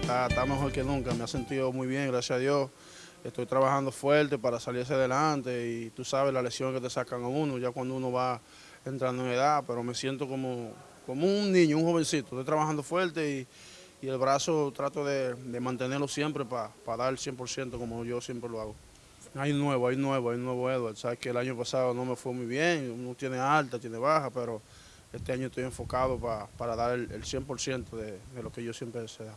está, mejor que nunca, me ha sentido muy bien, gracias a Dios. Estoy trabajando fuerte para salir hacia adelante y tú sabes la lesión que te sacan a uno ya cuando uno va entrando en edad, pero me siento como, como un niño, un jovencito. Estoy trabajando fuerte y, y el brazo trato de, mantenerlo siempre para dar el 100% como yo siempre lo hago. Hay nuevo, hay nuevo, hay nuevo Edward. Sabes que el año pasado no me fue muy bien, uno tiene alta, tiene baja, pero este año estoy enfocado pa- para dar el, el 100% de, de lo que yo siempre he deseado.